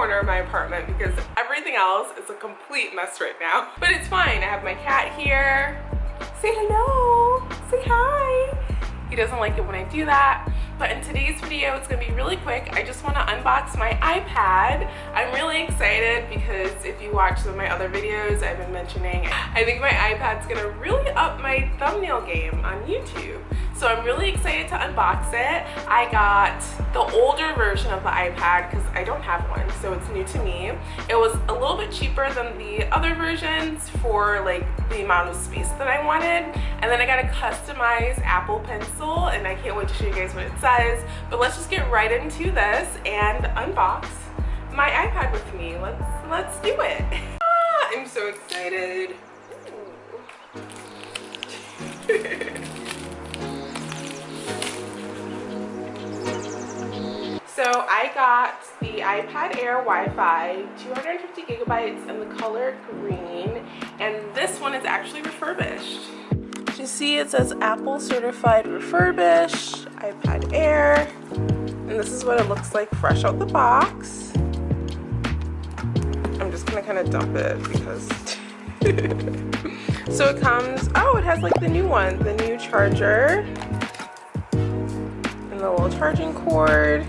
corner of my apartment because everything else is a complete mess right now. But it's fine. I have my cat here. Say hello. Say hi. He doesn't like it when I do that. But in today's video, it's gonna be really quick. I just wanna unbox my iPad. I'm really excited because if you watch some of my other videos, I've been mentioning, I think my iPad's gonna really up my thumbnail game on YouTube. So I'm really excited to unbox it. I got the older version of the iPad because I don't have one, so it's new to me. It was a little bit cheaper than the other versions for like the amount of space that I wanted. And then I got a customized Apple Pencil and I can't wait to show you guys what it says. But let's just get right into this and unbox my iPad with me. Let's, let's do it. Ah, I'm so excited. So I got the iPad Air Wi-Fi, 250 gigabytes in the color green, and this one is actually refurbished. You see it says Apple certified refurbished, iPad Air, and this is what it looks like fresh out the box. I'm just gonna kind of dump it because so it comes oh it has like the new one the new charger and the little charging cord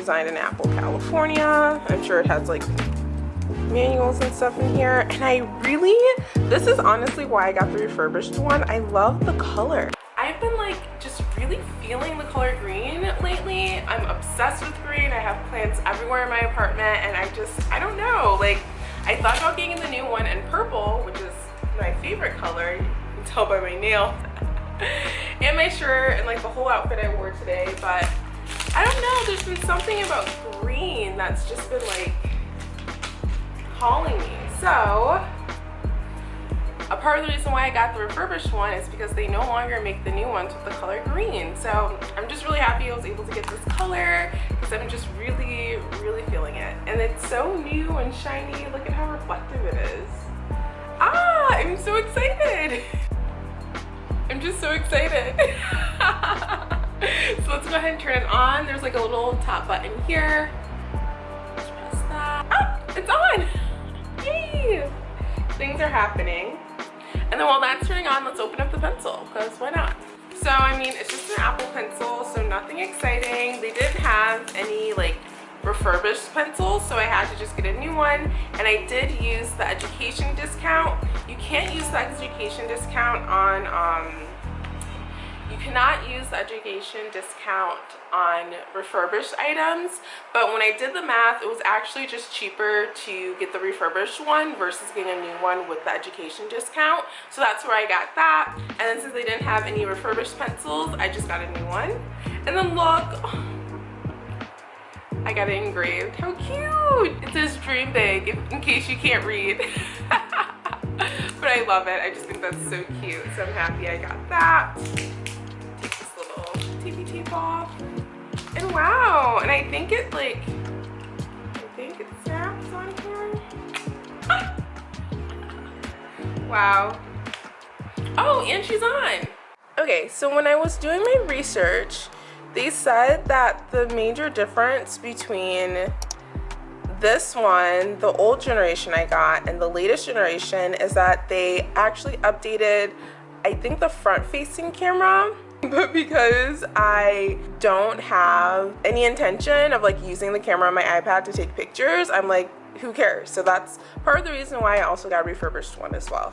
designed in Apple, California. I'm sure it has like manuals and stuff in here. And I really, this is honestly why I got the refurbished one. I love the color. I've been like just really feeling the color green lately. I'm obsessed with green. I have plants everywhere in my apartment and I just, I don't know. Like I thought about getting the new one in purple, which is my favorite color. You can tell by my nail and my shirt and like the whole outfit I wore today. But I don't know, there's been something about green that's just been like calling me. So a part of the reason why I got the refurbished one is because they no longer make the new ones with the color green. So I'm just really happy I was able to get this color because I'm just really, really feeling it. And it's so new and shiny. Look at how reflective it is. Ah, I'm so excited. I'm just so excited. go ahead and turn it on. There's like a little top button here. Let's press that. Ah, it's on. Yay! Things are happening. And then while that's turning on, let's open up the pencil because why not? So I mean, it's just an Apple pencil, so nothing exciting. They didn't have any like refurbished pencils, so I had to just get a new one. And I did use the education discount. You can't use the education discount on um, you cannot use the education discount on refurbished items, but when I did the math, it was actually just cheaper to get the refurbished one versus getting a new one with the education discount. So that's where I got that. And then since they didn't have any refurbished pencils, I just got a new one. And then look, I got it engraved. How cute! It says dream big in case you can't read. but I love it. I just think that's so cute. So I'm happy I got that off. And wow, and I think it like, I think it snaps on here. wow. Oh, and she's on. Okay, so when I was doing my research, they said that the major difference between this one, the old generation I got, and the latest generation is that they actually updated, I think the front facing camera but because I don't have any intention of like using the camera on my iPad to take pictures, I'm like, who cares? So that's part of the reason why I also got a refurbished one as well.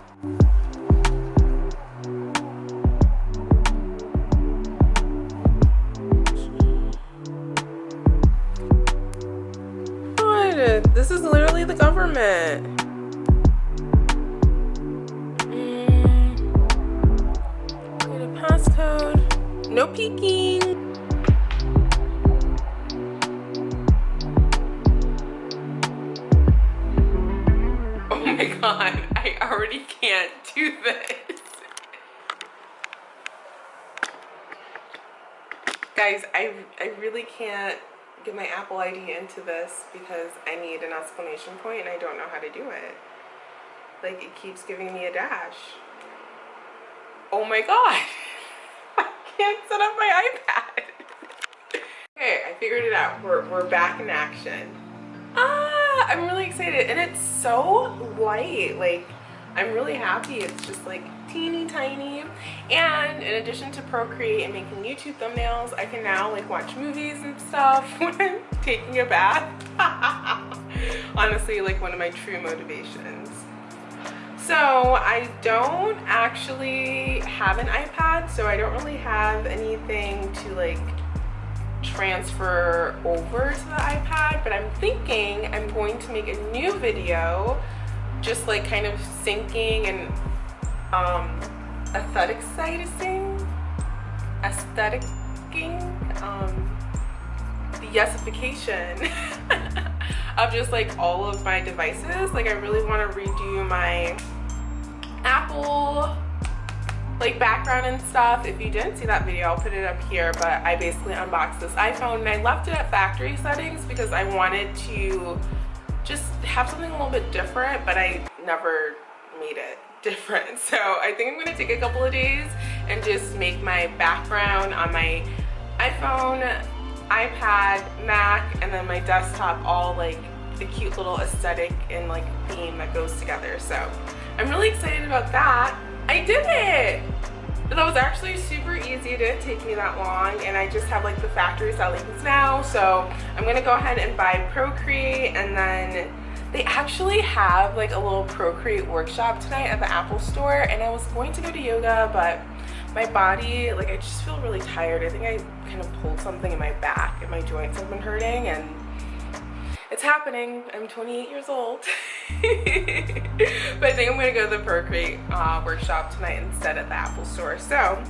This is literally the government. No peeking. Oh my god, I already can't do this. Guys, I, I really can't get my Apple ID into this because I need an exclamation point and I don't know how to do it. Like, it keeps giving me a dash. Oh my god. Can't set up my iPad. Okay, I figured it out. We're, we're back in action. Ah, I'm really excited. And it's so light. Like, I'm really happy. It's just like teeny tiny. And in addition to Procreate and making YouTube thumbnails, I can now like watch movies and stuff when I'm taking a bath. Honestly, like one of my true motivations. So I don't actually have an iPad, so I don't really have anything to like transfer over to the iPad, but I'm thinking I'm going to make a new video just like kind of syncing and um, aestheticizing, aestheticing, um, the yesification of just like all of my devices. Like I really want to redo my Apple like background and stuff. If you didn't see that video i'll put it up here but i basically unboxed this iphone and i left it at factory settings because i wanted to just have something a little bit different but i never made it different. So i think i'm to take a couple of days and just make my background on my iphone ipad mac and then my desktop all like the cute little aesthetic and like theme that goes together so i'm really excited about that I did it! That was actually super easy. It didn't take me that long and I just have like the factory settings now. So I'm gonna go ahead and buy Procreate and then they actually have like a little Procreate workshop tonight at the Apple store and I was going to go to yoga but my body, like I just feel really tired. I think I kind of pulled something in my back and my joints have been hurting and it's happening. I'm 28 years old. but I think I'm gonna go to the Procreate uh, workshop tonight instead at the Apple store. So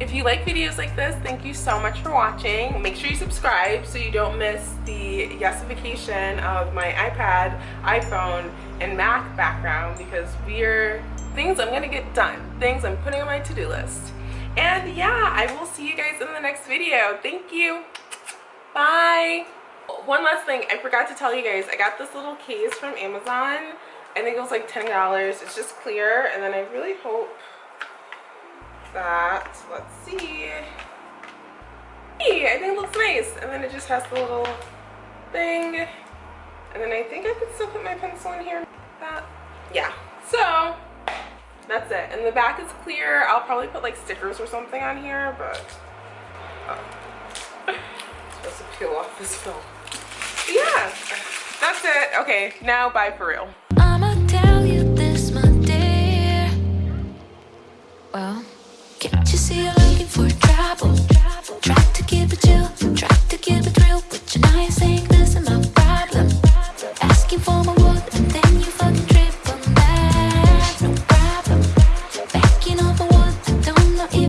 if you like videos like this, thank you so much for watching. Make sure you subscribe so you don't miss the yesification of my iPad, iPhone, and Mac background because we're things I'm gonna get done, things I'm putting on my to-do list. And yeah, I will see you guys in the next video. Thank you. Bye one last thing i forgot to tell you guys i got this little case from amazon i think it was like ten dollars it's just clear and then i really hope that let's see. Hey i think it looks nice and then it just has the little thing and then i think i could still put my pencil in here that yeah so that's it. And the back is clear i'll probably put like stickers or something on here but oh. supposed to peel off this film yeah, that's it. Okay, now bye for real. I'ma tell you this, my dear. Well, can't you see looking for trouble?